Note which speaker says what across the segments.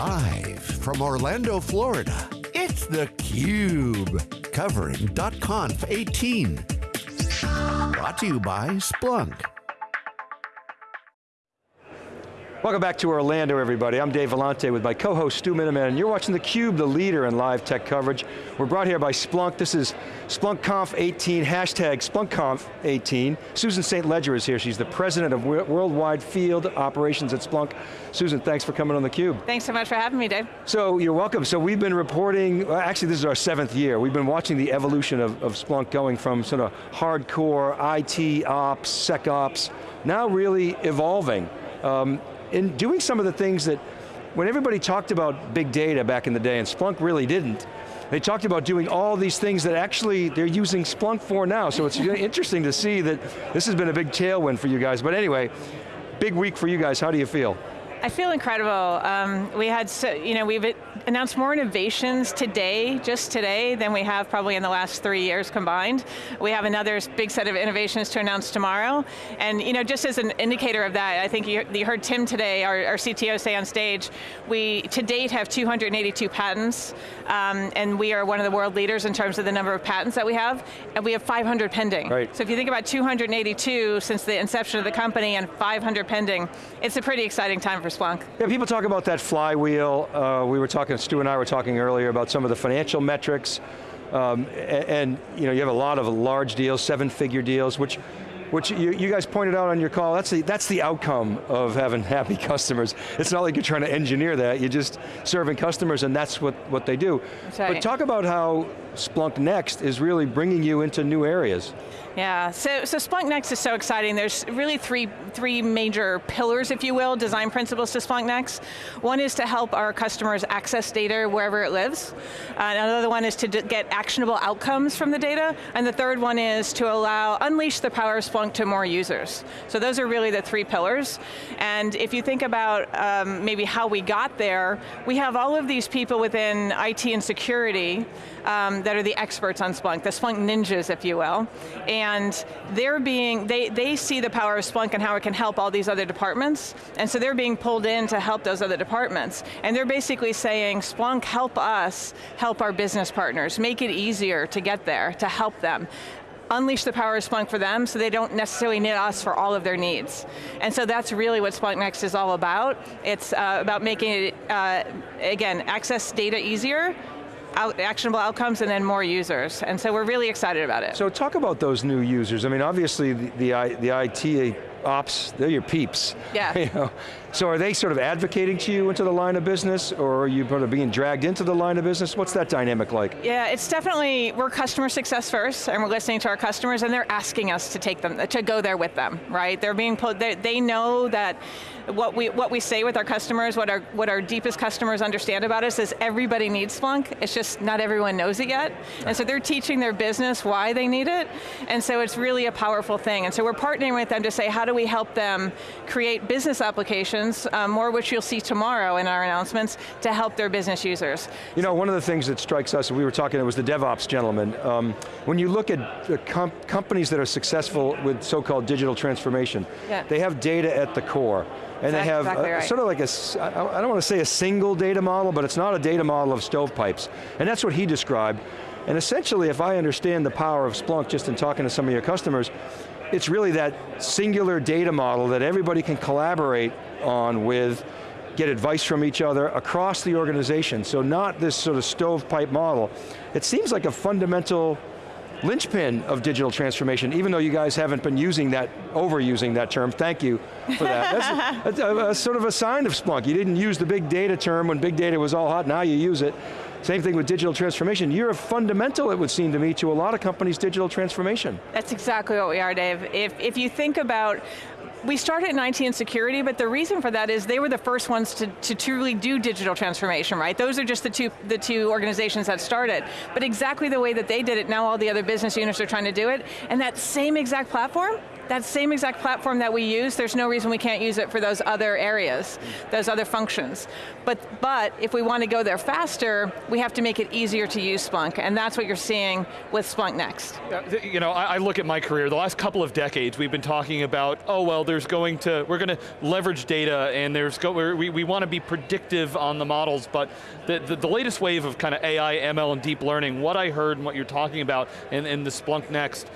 Speaker 1: Live from Orlando, Florida, it's theCUBE. Covering .conf 18. Brought to you by Splunk.
Speaker 2: Welcome back to Orlando, everybody. I'm Dave Vellante with my co-host Stu Miniman, and you're watching theCUBE, the leader in live tech coverage. We're brought here by Splunk. This is SplunkConf 18, hashtag SplunkConf 18. Susan St. Ledger is here. She's the president of Worldwide Field Operations at Splunk. Susan, thanks for coming on theCUBE.
Speaker 3: Thanks so much for having me, Dave.
Speaker 2: So, you're welcome. So we've been reporting, actually this is our seventh year. We've been watching the evolution of, of Splunk going from sort of hardcore IT ops, SecOps, now really evolving. Um, in doing some of the things that, when everybody talked about big data back in the day, and Splunk really didn't, they talked about doing all these things that actually they're using Splunk for now, so it's interesting to see that this has been a big tailwind for you guys. But anyway, big week for you guys, how do you feel?
Speaker 3: I feel incredible. Um, we had, so, you know, we've announced more innovations today, just today, than we have probably in the last three years combined. We have another big set of innovations to announce tomorrow. And, you know, just as an indicator of that, I think you, you heard Tim today, our, our, CTO say on stage, we to date have 282 patents, um, and we are one of the world leaders in terms of the number of patents that we have, and we have 500 pending.
Speaker 2: Right.
Speaker 3: So if you think about 282 since the inception of the company and 500 pending, it's a pretty exciting time for for Splunk.
Speaker 2: Yeah, people talk about that flywheel. Uh, we were talking, Stu and I were talking earlier about some of the financial metrics. Um, and, and, you know, you have a lot of large deals, seven figure deals, which which you, you, guys pointed out on your call, that's the, that's the outcome of having happy customers. It's not like you're trying to engineer that, you're just serving customers and that's what, what they do.
Speaker 3: Right.
Speaker 2: But talk about how Splunk Next is really bringing you into new areas.
Speaker 3: Yeah, so, so Splunk Next is so exciting. There's really three, three major pillars, if you will, design principles to Splunk Next. One is to help our customers access data wherever it lives. Uh, another one is to get actionable outcomes from the data. And the third one is to allow, unleash the power of Splunk to more users. So those are really the three pillars. And if you think about um, maybe how we got there, we have all of these people within IT and security um, that are the experts on Splunk, the Splunk ninjas, if you will. And they're being, they, they see the power of Splunk and how it can help all these other departments. And so they're being pulled in to help those other departments. And they're basically saying, Splunk, help us help our business partners, make it easier to get there, to help them unleash the power of Splunk for them so they don't necessarily need us for all of their needs. And so that's really what Splunk Next is all about. It's uh, about making it, uh, again, access data easier, out, actionable outcomes and then more users. And so we're really excited about it.
Speaker 2: So talk about those new users. I mean, obviously the, the, the IT ops, they're your peeps.
Speaker 3: Yeah.
Speaker 2: You know? So are they sort of advocating to you into the line of business or are you sort of being dragged into the line of business? What's that dynamic like?
Speaker 3: Yeah, it's definitely, we're customer success first and we're listening to our customers and they're asking us to take them, to go there with them, right? They're being, they, they know that what we, what we say with our customers, what our, what our deepest customers understand about us is everybody needs Splunk, it's just not everyone knows it yet. And so they're teaching their business why they need it, and so it's really a powerful thing. And so we're partnering with them to say, how do we help them create business applications um, more which you'll see tomorrow in our announcements, to help their business users.
Speaker 2: You know, one of the things that strikes us, we were talking, it was the DevOps gentleman, um, when you look at com companies that are successful with so-called digital transformation, yeah. they have data at the core. And they have
Speaker 3: exactly
Speaker 2: a,
Speaker 3: right.
Speaker 2: sort of like a, I don't want to say a single data model, but it's not a data model of stovepipes. And that's what he described. And essentially, if I understand the power of Splunk just in talking to some of your customers, it's really that singular data model that everybody can collaborate on with, get advice from each other across the organization. So not this sort of stovepipe model. It seems like a fundamental linchpin of digital transformation, even though you guys haven't been using that, overusing that term, thank you for that. That's a, a, a, sort of a sign of Splunk. You didn't use the big data term when big data was all hot, now you use it. Same thing with digital transformation. You're a fundamental, it would seem to me, to a lot of companies' digital transformation.
Speaker 3: That's exactly what we are, Dave. If, if you think about we started in IT and security, but the reason for that is they were the first ones to, to truly do digital transformation, right? Those are just the two, the two organizations that started. But exactly the way that they did it, now all the other business units are trying to do it, and that same exact platform that same exact platform that we use, there's no reason we can't use it for those other areas, those other functions. But, but if we want to go there faster, we have to make it easier to use Splunk, and that's what you're seeing with Splunk Next.
Speaker 4: You know, I, look at my career, the last couple of decades, we've been talking about, oh well, there's going to, we're going to leverage data, and there's go, we, we want to be predictive on the models, but the, the, the, latest wave of kind of AI, ML, and deep learning, what I heard and what you're talking about in, in the Splunk Next,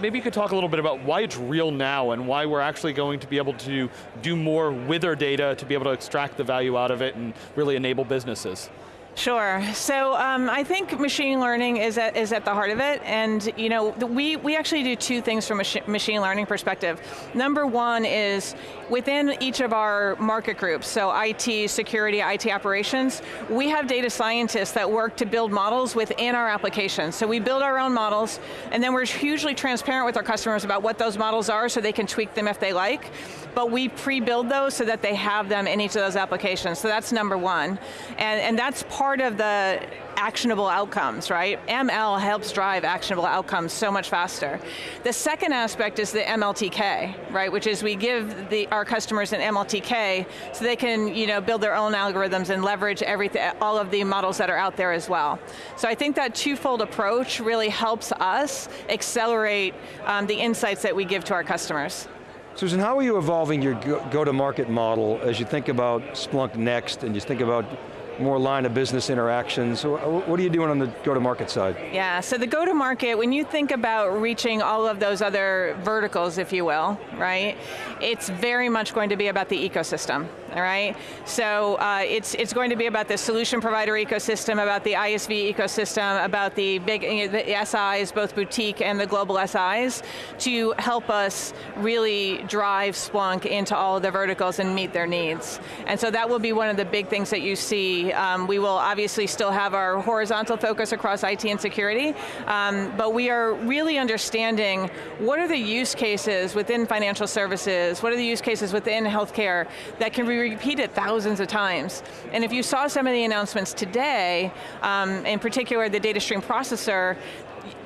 Speaker 4: maybe you could talk a little bit about why it's real now and why we're actually going to be able to do more with our data to be able to extract the value out of it and really enable businesses.
Speaker 3: Sure, so um, I think machine learning is at, is at the heart of it, and you know, we, we actually do two things from a machine learning perspective. Number one is, within each of our market groups, so IT, security, IT operations, we have data scientists that work to build models within our applications. So we build our own models, and then we're hugely transparent with our customers about what those models are so they can tweak them if they like, but we pre-build those so that they have them in each of those applications, so that's number one. And, and that's part of the actionable outcomes, right? ML helps drive actionable outcomes so much faster. The second aspect is the MLTK, right? Which is we give the, our customers an MLTK so they can you know, build their own algorithms and leverage everything, all of the models that are out there as well. So I think that twofold approach really helps us accelerate um, the insights that we give to our customers.
Speaker 2: Susan, how are you evolving your go-to-market model as you think about Splunk Next and you think about more line of business interactions. Uh, what are you doing on the go-to-market side?
Speaker 3: Yeah, so the go-to-market, when you think about reaching all of those other verticals, if you will, right, it's very much going to be about the ecosystem, all right? So uh, it's, it's going to be about the solution provider ecosystem, about the ISV ecosystem, about the big you know, the SIs, both boutique and the global SIs, to help us really drive Splunk into all of the verticals and meet their needs. And so that will be one of the big things that you see um, we will obviously still have our horizontal focus across IT and security, um, but we are really understanding what are the use cases within financial services, what are the use cases within healthcare that can be repeated thousands of times. And if you saw some of the announcements today, um, in particular the data stream processor,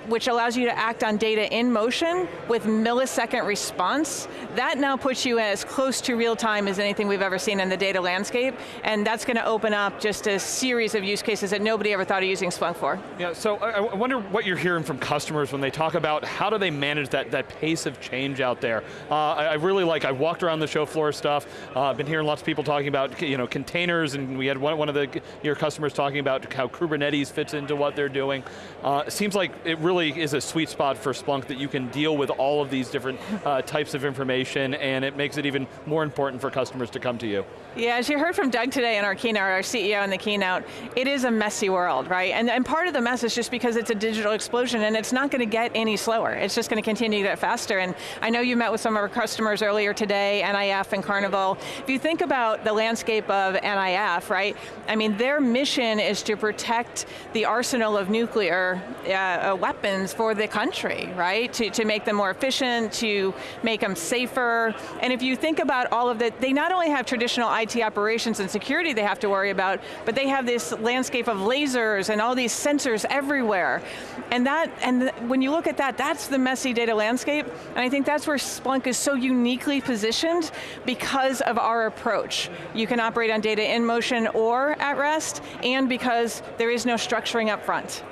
Speaker 3: which allows you to act on data in motion with millisecond response, that now puts you as close to real time as anything we've ever seen in the data landscape, and that's going to open up just a series of use cases that nobody ever thought of using Splunk for.
Speaker 4: Yeah, so I wonder what you're hearing from customers when they talk about how do they manage that, that pace of change out there. Uh, I, I, really like, I walked around the show floor stuff, uh, I've been hearing lots of people talking about you know, containers, and we had one, one of the, your customers talking about how Kubernetes fits into what they're doing. Uh, seems like it really really is a sweet spot for Splunk that you can deal with all of these different uh, types of information and it makes it even more important for customers to come to you.
Speaker 3: Yeah, as you heard from Doug today in our keynote, our CEO in the keynote, it is a messy world, right? And, and part of the mess is just because it's a digital explosion and it's not going to get any slower. It's just going to continue to get faster. And I know you met with some of our customers earlier today, NIF and Carnival. If you think about the landscape of NIF, right? I mean, their mission is to protect the arsenal of nuclear uh, weapons weapons for the country, right? To, to make them more efficient, to make them safer. And if you think about all of that, they not only have traditional IT operations and security they have to worry about, but they have this landscape of lasers and all these sensors everywhere. And that, and when you look at that, that's the messy data landscape. And I think that's where Splunk is so uniquely positioned because of our approach. You can operate on data in motion or at rest, and because there is no structuring up front.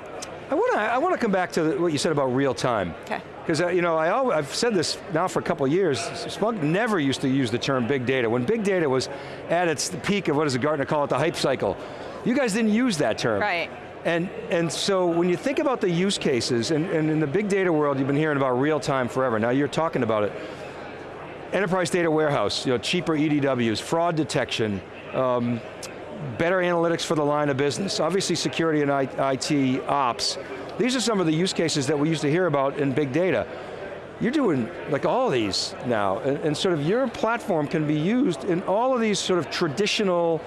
Speaker 2: I want to I want to come back to what you said about real time.
Speaker 3: Okay.
Speaker 2: Because uh, you know, I always, I've said this now for a couple years, Splunk never used to use the term big data. When big data was at its peak of, what does the Gartner call it, the hype cycle, you guys didn't use that term.
Speaker 3: Right.
Speaker 2: And, and so when you think about the use cases, and, and in the big data world, you've been hearing about real time forever, now you're talking about it. Enterprise data warehouse, you know, cheaper EDWs, fraud detection, um, better analytics for the line of business, obviously security and IT ops. These are some of the use cases that we used to hear about in big data. You're doing like all these now, and, and sort of your platform can be used in all of these sort of traditional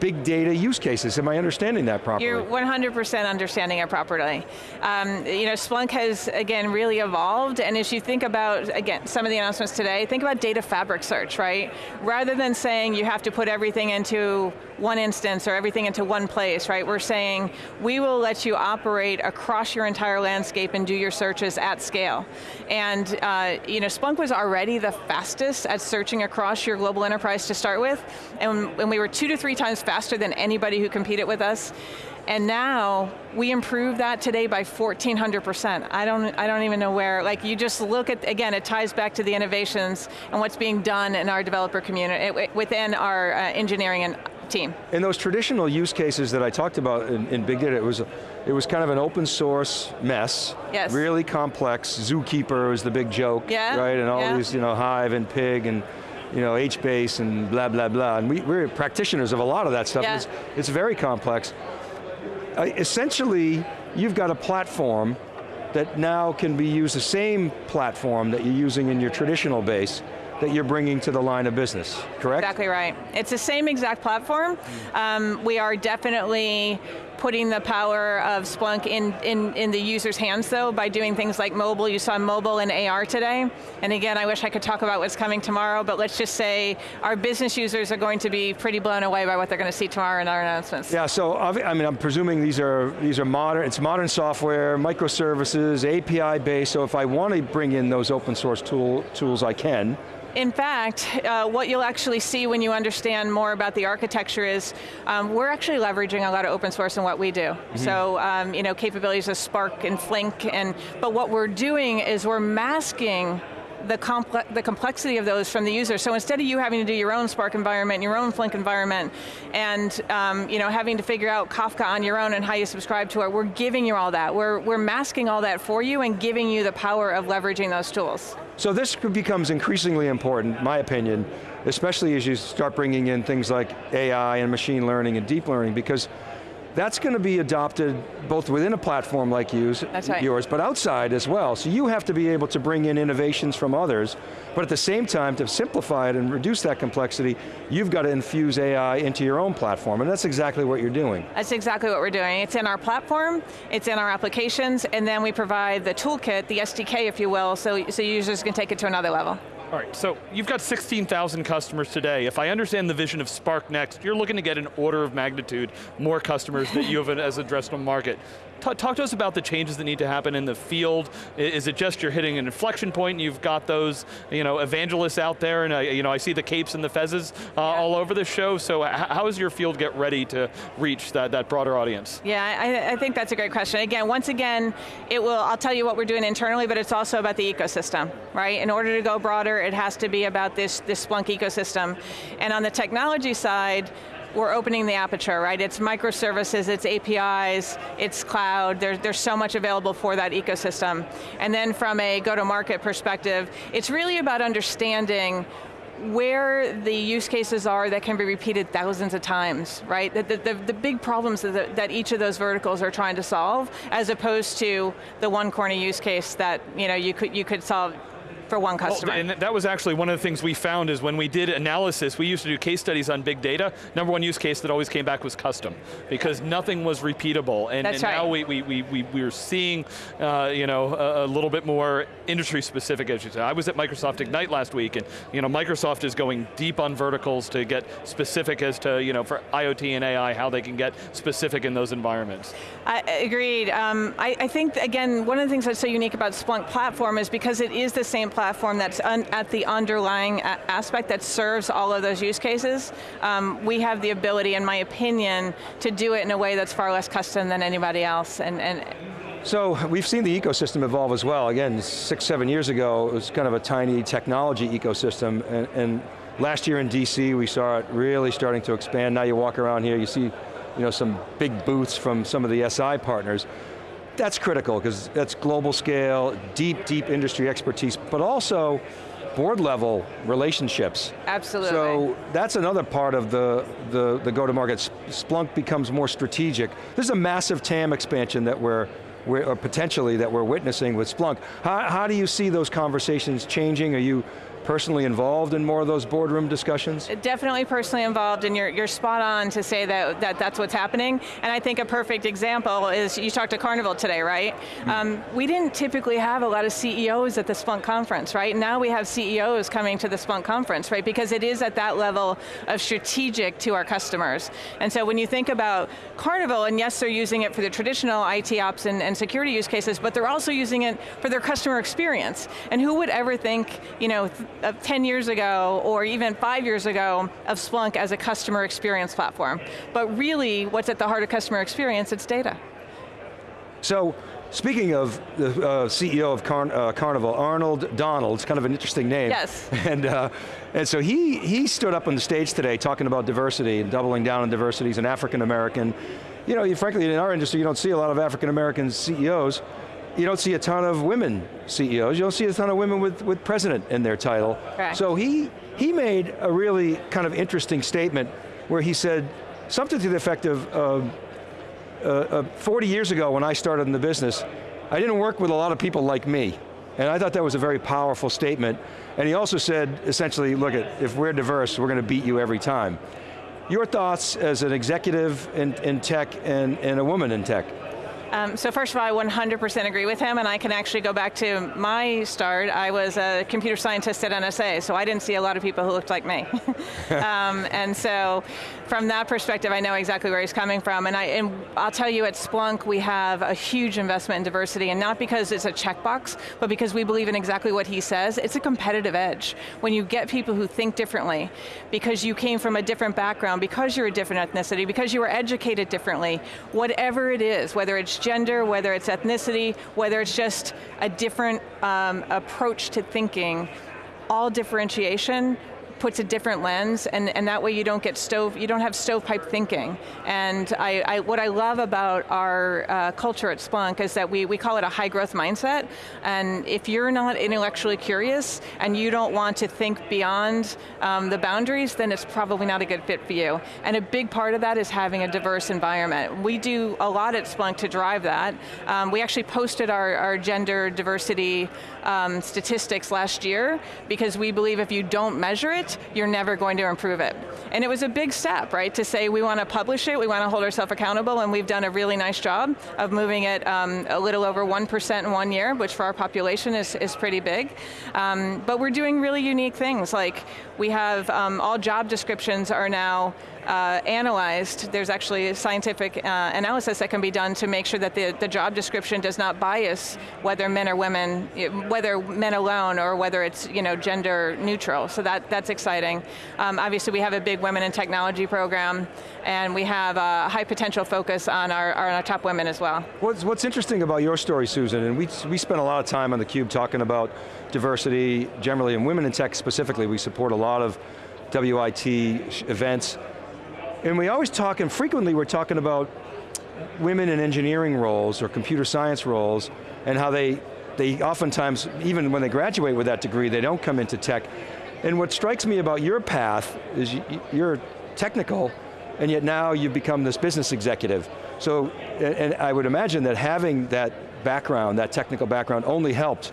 Speaker 2: big data use cases. Am I understanding that properly?
Speaker 3: You're 100% understanding it properly. Um, you know, Splunk has, again, really evolved, and as you think about, again, some of the announcements today, think about data fabric search, right? Rather than saying you have to put everything into one instance or everything into one place, right? We're saying, we will let you operate across your entire landscape and do your searches at scale. And uh, you know, Splunk was already the fastest at searching across your global enterprise to start with, and, and we were two to three times faster than anybody who competed with us. And now, we improved that today by 1,400%. I don't, I don't even know where, like you just look at, again, it ties back to the innovations and what's being done in our developer community, within our uh, engineering and team.
Speaker 2: In those traditional use cases that I talked about in, in, big data, it was, it was kind of an open source mess.
Speaker 3: Yes.
Speaker 2: Really complex, Zookeeper was the big joke,
Speaker 3: yeah.
Speaker 2: right? And all
Speaker 3: yeah.
Speaker 2: these, you know, Hive and Pig and you know, HBase and blah, blah, blah. And we, we're practitioners of a lot of that stuff.
Speaker 3: Yeah.
Speaker 2: It's, it's very complex. Uh, essentially, you've got a platform that now can be used, the same platform that you're using in your traditional base, that you're bringing to the line of business, correct?
Speaker 3: Exactly right. It's the same exact platform. Um, we are definitely putting the power of Splunk in, in, in the user's hands though by doing things like mobile. You saw mobile and AR today. And again, I wish I could talk about what's coming tomorrow, but let's just say our business users are going to be pretty blown away by what they're going to see tomorrow in our announcements.
Speaker 2: Yeah, so I mean, I'm presuming these are, these are modern, it's modern software, microservices, API based, so if I want to bring in those open source tool, tools, I can.
Speaker 3: In fact, uh, what you'll actually see when you understand more about the architecture is, um, we're actually leveraging a lot of open source in what we do. Mm -hmm. So, um, you know, capabilities of Spark and Flink, and but what we're doing is we're masking the, comple the complexity of those from the user. So instead of you having to do your own Spark environment, your own Flink environment, and um, you know, having to figure out Kafka on your own and how you subscribe to it, we're giving you all that. We're, we're masking all that for you and giving you the power of leveraging those tools.
Speaker 2: So this becomes increasingly important, my opinion, especially as you start bringing in things like AI and machine learning and deep learning, because that's going to be adopted both within a platform like yours,
Speaker 3: right.
Speaker 2: yours, but outside as well. So you have to be able to bring in innovations from others, but at the same time, to simplify it and reduce that complexity, you've got to infuse AI into your own platform, and that's exactly what you're doing.
Speaker 3: That's exactly what we're doing. It's in our platform, it's in our applications, and then we provide the toolkit, the SDK, if you will, so, so users can take it to another level.
Speaker 4: All right, so you've got 16,000 customers today. If I understand the vision of Splunk Next, you're looking to get an order of magnitude more customers that you have as addressable market. Talk, talk, to us about the changes that need to happen in the field. Is it just you're hitting an inflection point and you've got those you know, evangelists out there and uh, you know, I see the capes and the fezzes uh, all over the show, so how does your field get ready to reach that, that broader audience?
Speaker 3: Yeah, I, I, think that's a great question. Again, once again, it will, I'll tell you what we're doing internally, but it's also about the ecosystem, right? In order to go broader, it has to be about this, this Splunk ecosystem. And on the technology side, we're opening the aperture, right? It's microservices, it's APIs, it's cloud, there's, there's so much available for that ecosystem. And then from a go-to-market perspective, it's really about understanding where the use cases are that can be repeated thousands of times, right? The, the, the big problems that, that, each of those verticals are trying to solve, as opposed to the one corner use case that you, know, you, could, you could solve for one customer.
Speaker 4: Well, and that was actually one of the things we found is when we did analysis, we used to do case studies on big data, number one use case that always came back was custom, because nothing was repeatable. And,
Speaker 3: and
Speaker 4: right. now we, we, we, we, we're seeing uh, you know, a, a, little bit more industry specific, as you said. I was at Microsoft Ignite last week, and you know, Microsoft is going deep on verticals to get specific as to, you know, for IoT and AI, how they can get specific in those environments.
Speaker 3: I, agreed. Um, I, I think, again, one of the things that's so unique about Splunk platform is because it is the same platform that's at the underlying aspect that serves all of those use cases, um, we have the ability, in my opinion, to do it in a way that's far less custom than anybody else. And, and
Speaker 2: so we've seen the ecosystem evolve as well. Again, six, seven years ago, it was kind of a tiny technology ecosystem, and, and last year in DC, we saw it really starting to expand. Now you walk around here, you see you know, some big booths from some of the SI partners that's critical because that's global scale, deep, deep industry expertise, but also board level relationships.
Speaker 3: Absolutely.
Speaker 2: So that's another part of the, the, the go-to-market. Splunk becomes more strategic. This is a massive TAM expansion that we're, we're or potentially that we're witnessing with Splunk. How, how do you see those conversations changing? Are you personally involved in more of those boardroom discussions?
Speaker 3: Definitely personally involved, and you're, you're spot on to say that, that that's what's happening. And I think a perfect example is, you talked to Carnival today, right? Mm. Um, we didn't typically have a lot of CEOs at the Splunk conference, right? Now we have CEOs coming to the Splunk conference, right? Because it is at that level of strategic to our customers. And so when you think about Carnival, and yes, they're using it for the traditional IT ops and, and security use cases, but they're also using it for their customer experience. And who would ever think, you know, of 10 years ago or even five years ago of Splunk as a customer experience platform. But really, what's at the heart of customer experience, it's data.
Speaker 2: So, Speaking of the uh, CEO of Car uh, Carnival, Arnold Donald, it's kind of an interesting name.
Speaker 3: Yes.
Speaker 2: And, uh, and so he, he stood up on the stage today talking about diversity and doubling down on diversity. He's an African American. You know, frankly, in our industry, you don't see a lot of African American CEOs you don't see a ton of women CEOs, you don't see a ton of women with, with president in their title.
Speaker 3: Right.
Speaker 2: So he, he made a really kind of interesting statement where he said something to the effect of, uh, uh, uh, 40 years ago when I started in the business, I didn't work with a lot of people like me. And I thought that was a very powerful statement. And he also said, essentially, look, at, if we're diverse, we're going to beat you every time. Your thoughts as an executive in, in tech and, and a woman in tech?
Speaker 3: Um, so first of all, I 100% agree with him, and I can actually go back to my start. I was a computer scientist at NSA, so I didn't see a lot of people who looked like me. um, and so, from that perspective, I know exactly where he's coming from. And, I, and I'll tell you, at Splunk, we have a huge investment in diversity, and not because it's a checkbox, but because we believe in exactly what he says. It's a competitive edge. When you get people who think differently, because you came from a different background, because you're a different ethnicity, because you were educated differently, whatever it is, whether it's gender, whether it's ethnicity, whether it's just a different um, approach to thinking, all differentiation puts a different lens, and, and that way you don't get stove, you don't have stovepipe thinking. And I, I what I love about our uh, culture at Splunk is that we, we call it a high growth mindset, and if you're not intellectually curious and you don't want to think beyond um, the boundaries, then it's probably not a good fit for you. And a big part of that is having a diverse environment. We do a lot at Splunk to drive that. Um, we actually posted our, our gender diversity um, statistics last year because we believe if you don't measure it, you're never going to improve it. And it was a big step, right, to say we want to publish it, we want to hold ourselves accountable, and we've done a really nice job of moving it um, a little over 1% in one year, which for our population is, is pretty big. Um, but we're doing really unique things, like we have um, all job descriptions are now uh, analyzed, there's actually scientific uh, analysis that can be done to make sure that the, the job description does not bias whether men or women, whether men alone or whether it's you know, gender neutral. So that, that's exciting. Um, obviously we have a big women in technology program and we have a high potential focus on our, on our top women as well.
Speaker 2: What's, what's interesting about your story, Susan, and we, we spent a lot of time on theCUBE talking about diversity generally, and women in tech specifically, we support a lot of WIT events. And we always talk, and frequently we're talking about women in engineering roles or computer science roles and how they, they oftentimes, even when they graduate with that degree, they don't come into tech. And what strikes me about your path is you're technical, and yet now you've become this business executive. So, and I would imagine that having that background, that technical background only helped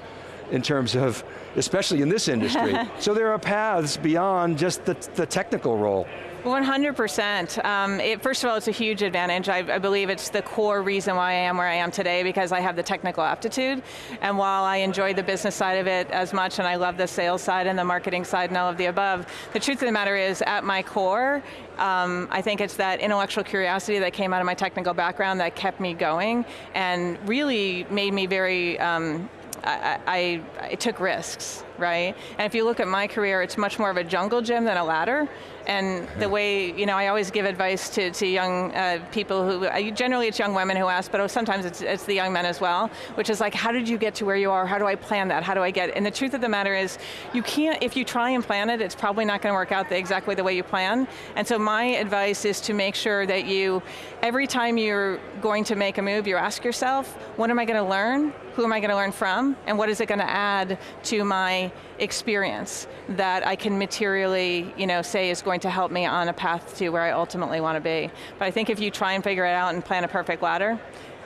Speaker 2: in terms of, especially in this industry. so there are paths beyond just the, the technical role.
Speaker 3: 100%. Um, it, first of all, it's a huge advantage. I, I, believe it's the core reason why I am where I am today because I have the technical aptitude. And while I enjoy the business side of it as much and I love the sales side and the marketing side and all of the above, the truth of the matter is at my core, um, I think it's that intellectual curiosity that came out of my technical background that kept me going and really made me very um, I, I, I, took risks, right? And if you look at my career, it's much more of a jungle gym than a ladder. And the way, you know, I always give advice to, to young uh, people who, uh, generally it's young women who ask, but sometimes it's, it's the young men as well, which is like, how did you get to where you are? How do I plan that? How do I get, and the truth of the matter is, you can't, if you try and plan it, it's probably not going to work out the, exactly the way you plan. And so my advice is to make sure that you, every time you're going to make a move, you ask yourself, what am I going to learn? Who am I going to learn from? And what is it going to add to my experience that I can materially you know, say is going to help me on a path to where I ultimately want to be. But I think if you try and figure it out and plan a perfect ladder,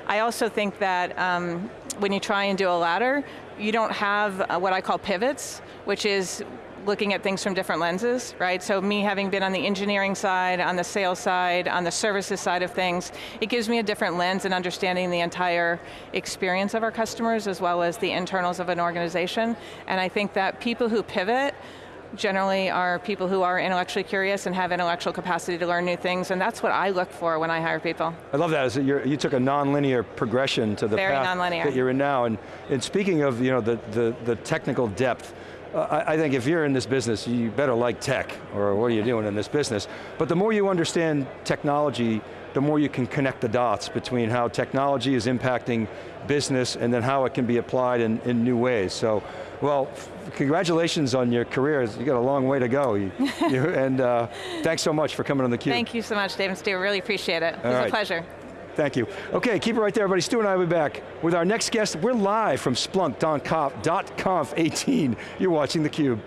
Speaker 3: I also think that um, when you try and do a ladder, you don't have uh, what I call pivots, which is looking at things from different lenses, right? So me having been on the engineering side, on the sales side, on the services side of things, it gives me a different lens in understanding the entire experience of our customers as well as the internals of an organization. And I think that people who pivot generally are people who are intellectually curious and have intellectual capacity to learn new things, and that's what I look for when I hire people.
Speaker 2: I love that, you took a non-linear progression to the
Speaker 3: Very
Speaker 2: path that you're in now, and, and speaking of you know, the, the, the technical depth, I, I think if you're in this business, you better like tech, or what are you doing in this business? But the more you understand technology, the more you can connect the dots between how technology is impacting business and then how it can be applied in, in new ways. So, well, congratulations on your career. You got a long way to go. You, you, and uh, thanks so much for coming on theCUBE.
Speaker 3: Thank you so much, Dave and Stu, really appreciate it. It was right. a pleasure.
Speaker 2: Thank you. Okay, keep it right there, everybody. Stu and I will be back with our next guest. We're live from Splunk.conf 18. You're watching theCUBE.